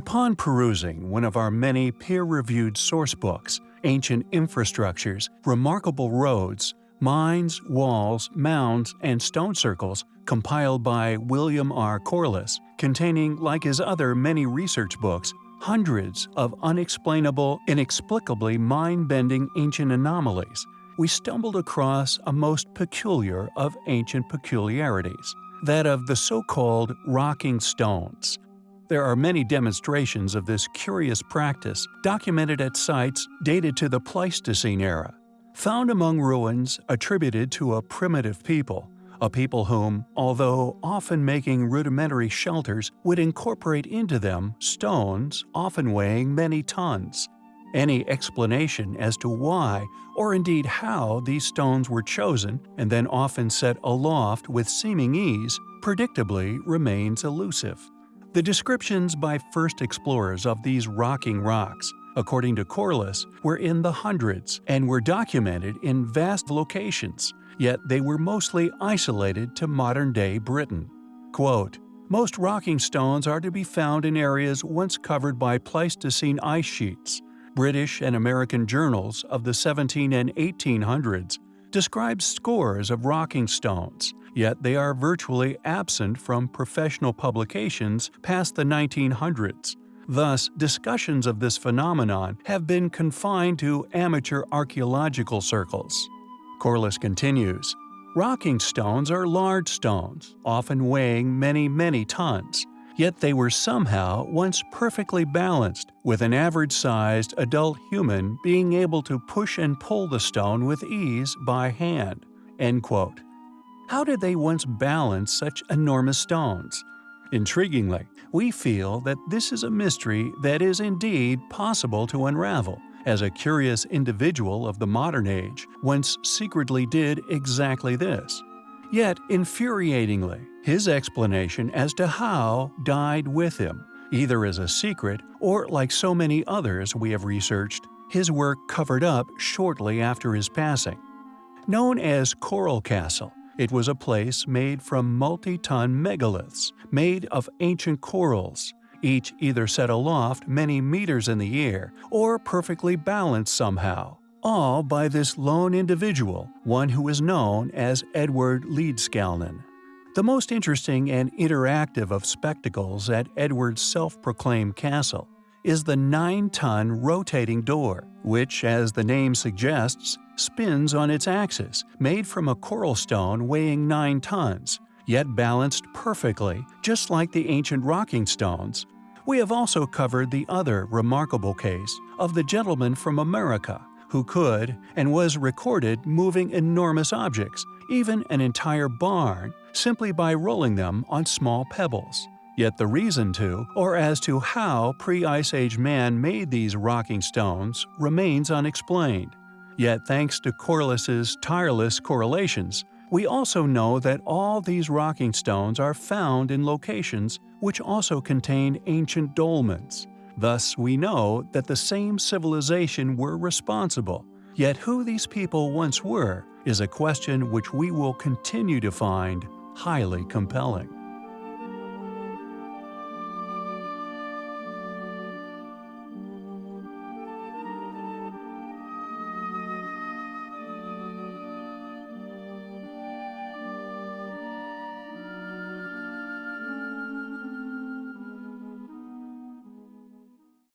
Upon perusing one of our many peer-reviewed sourcebooks, Ancient Infrastructures, Remarkable Roads, Mines, Walls, Mounds, and Stone Circles, compiled by William R. Corliss, containing, like his other many research books, hundreds of unexplainable, inexplicably mind-bending ancient anomalies, we stumbled across a most peculiar of ancient peculiarities, that of the so-called rocking stones. There are many demonstrations of this curious practice documented at sites dated to the Pleistocene era. Found among ruins attributed to a primitive people, a people whom, although often making rudimentary shelters, would incorporate into them stones often weighing many tons. Any explanation as to why, or indeed how, these stones were chosen and then often set aloft with seeming ease, predictably remains elusive. The descriptions by first explorers of these rocking rocks, according to Corliss, were in the hundreds and were documented in vast locations, yet they were mostly isolated to modern-day Britain. Quote, most rocking stones are to be found in areas once covered by Pleistocene ice sheets. British and American journals of the 17 and 1800s describe scores of rocking stones, yet they are virtually absent from professional publications past the 1900s. Thus, discussions of this phenomenon have been confined to amateur archaeological circles. Corliss continues, Rocking stones are large stones, often weighing many, many tons. Yet they were somehow once perfectly balanced, with an average-sized adult human being able to push and pull the stone with ease by hand. End quote. How did they once balance such enormous stones? Intriguingly, we feel that this is a mystery that is indeed possible to unravel, as a curious individual of the modern age once secretly did exactly this. Yet, infuriatingly, his explanation as to how died with him, either as a secret or, like so many others we have researched, his work covered up shortly after his passing. Known as Coral Castle, it was a place made from multi-ton megaliths, made of ancient corals, each either set aloft many meters in the air or perfectly balanced somehow, all by this lone individual, one who is known as Edward Leedskalnin. The most interesting and interactive of spectacles at Edward's self-proclaimed castle is the 9-ton rotating door, which, as the name suggests, spins on its axis, made from a coral stone weighing 9 tons, yet balanced perfectly, just like the ancient rocking stones. We have also covered the other remarkable case of the gentleman from America who could and was recorded moving enormous objects, even an entire barn, simply by rolling them on small pebbles. Yet the reason to, or as to how pre-Ice Age man made these rocking stones, remains unexplained. Yet thanks to Corliss's tireless correlations, we also know that all these rocking stones are found in locations which also contain ancient dolmens. Thus we know that the same civilization were responsible, yet who these people once were is a question which we will continue to find highly compelling.